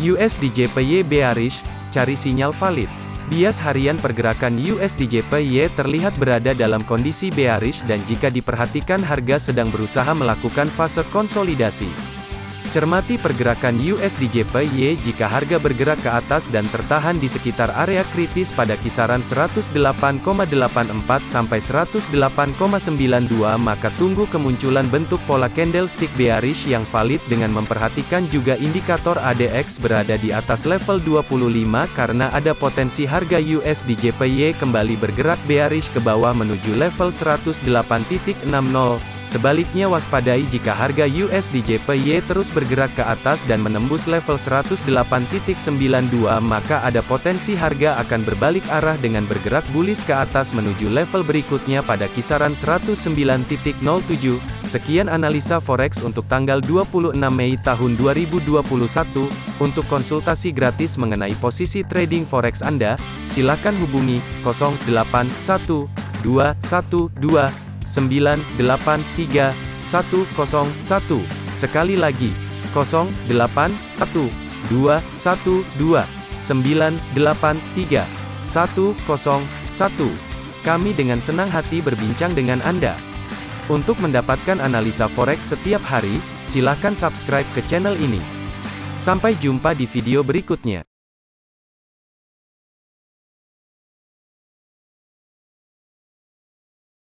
USDJPY bearish, cari sinyal valid. Bias harian pergerakan USDJPY terlihat berada dalam kondisi bearish dan jika diperhatikan harga sedang berusaha melakukan fase konsolidasi. Cermati pergerakan USDJPY jika harga bergerak ke atas dan tertahan di sekitar area kritis pada kisaran 108,84 sampai 108,92 maka tunggu kemunculan bentuk pola candlestick bearish yang valid dengan memperhatikan juga indikator ADX berada di atas level 25 karena ada potensi harga USDJPY kembali bergerak bearish ke bawah menuju level 108.60 Sebaliknya waspadai jika harga USD terus bergerak ke atas dan menembus level 108.92 maka ada potensi harga akan berbalik arah dengan bergerak bullish ke atas menuju level berikutnya pada kisaran 109.07. Sekian analisa forex untuk tanggal 26 Mei tahun 2021. Untuk konsultasi gratis mengenai posisi trading forex Anda, silakan hubungi 081212 983 101. Sekali lagi, 081 212 983 101. Kami dengan senang hati berbincang dengan Anda. Untuk mendapatkan analisa forex setiap hari, silakan subscribe ke channel ini. Sampai jumpa di video berikutnya.